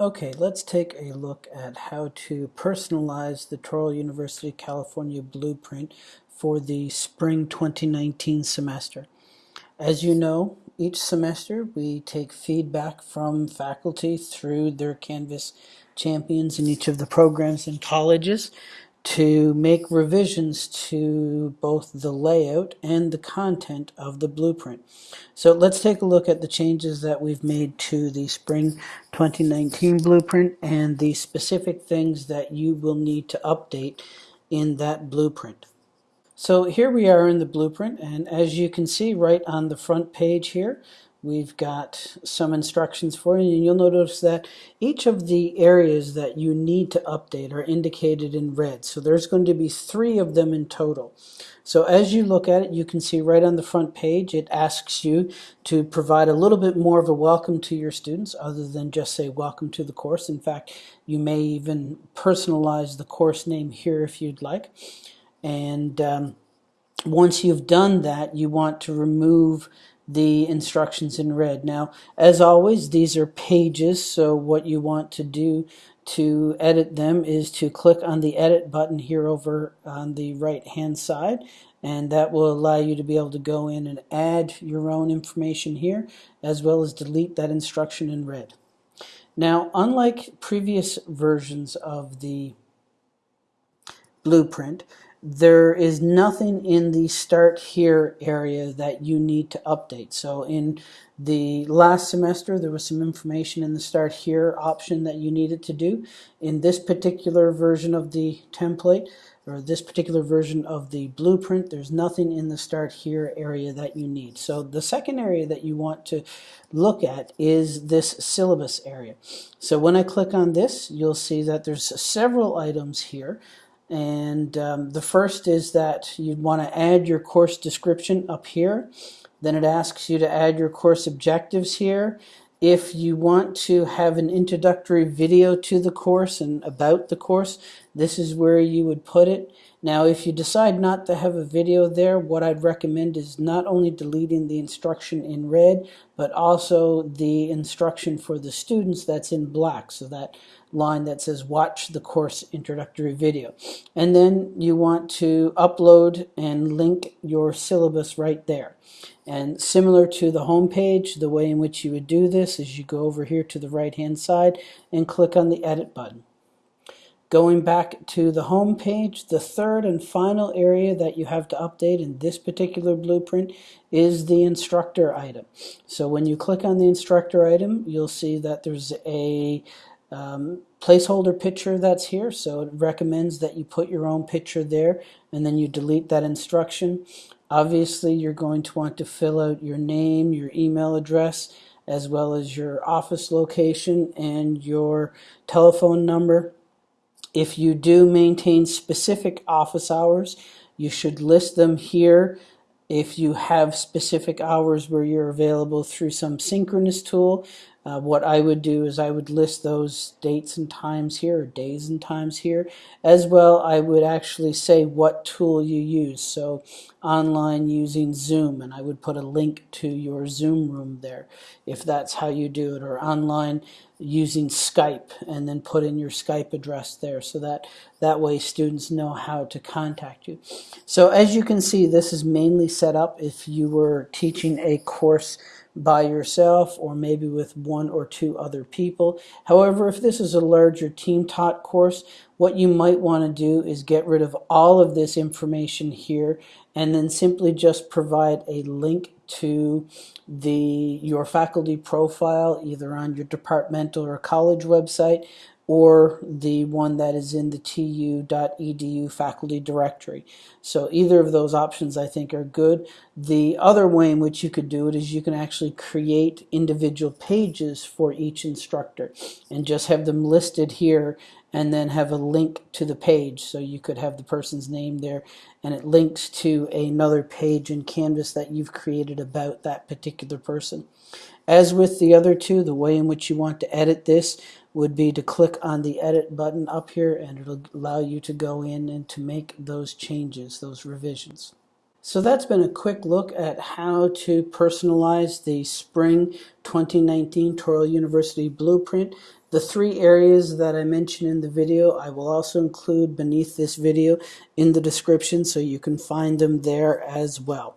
Okay, let's take a look at how to personalize the Touro University California blueprint for the spring 2019 semester. As you know, each semester we take feedback from faculty through their Canvas champions in each of the programs and colleges to make revisions to both the layout and the content of the blueprint. So let's take a look at the changes that we've made to the spring 2019 blueprint and the specific things that you will need to update in that blueprint. So here we are in the blueprint and as you can see right on the front page here we've got some instructions for you and you'll notice that each of the areas that you need to update are indicated in red. So there's going to be three of them in total. So as you look at it you can see right on the front page it asks you to provide a little bit more of a welcome to your students other than just say welcome to the course. In fact you may even personalize the course name here if you'd like. And um, once you've done that you want to remove the instructions in red. Now, as always, these are pages, so what you want to do to edit them is to click on the edit button here over on the right hand side and that will allow you to be able to go in and add your own information here as well as delete that instruction in red. Now unlike previous versions of the blueprint there is nothing in the start here area that you need to update. So in the last semester, there was some information in the start here option that you needed to do. In this particular version of the template, or this particular version of the blueprint, there's nothing in the start here area that you need. So the second area that you want to look at is this syllabus area. So when I click on this, you'll see that there's several items here and um, the first is that you'd want to add your course description up here. Then it asks you to add your course objectives here. If you want to have an introductory video to the course and about the course, this is where you would put it. Now, if you decide not to have a video there, what I'd recommend is not only deleting the instruction in red, but also the instruction for the students that's in black. So that line that says watch the course introductory video. And then you want to upload and link your syllabus right there. And similar to the home page, the way in which you would do this is you go over here to the right hand side and click on the edit button. Going back to the home page, the third and final area that you have to update in this particular blueprint is the instructor item. So when you click on the instructor item, you'll see that there's a um, placeholder picture that's here. So it recommends that you put your own picture there and then you delete that instruction. Obviously, you're going to want to fill out your name, your email address, as well as your office location and your telephone number. If you do maintain specific office hours, you should list them here. If you have specific hours where you're available through some synchronous tool, uh, what I would do is I would list those dates and times here, days and times here. As well, I would actually say what tool you use. So online using Zoom, and I would put a link to your Zoom room there, if that's how you do it, or online using Skype, and then put in your Skype address there, so that that way students know how to contact you. So as you can see, this is mainly set up if you were teaching a course by yourself or maybe with one or two other people. However, if this is a larger team taught course, what you might want to do is get rid of all of this information here and then simply just provide a link to the your faculty profile either on your departmental or college website or the one that is in the tu.edu faculty directory. So either of those options I think are good. The other way in which you could do it is you can actually create individual pages for each instructor and just have them listed here and then have a link to the page. So you could have the person's name there and it links to another page in Canvas that you've created about that particular person. As with the other two, the way in which you want to edit this would be to click on the edit button up here and it'll allow you to go in and to make those changes, those revisions. So that's been a quick look at how to personalize the Spring 2019 Touro University Blueprint. The three areas that I mentioned in the video, I will also include beneath this video in the description so you can find them there as well.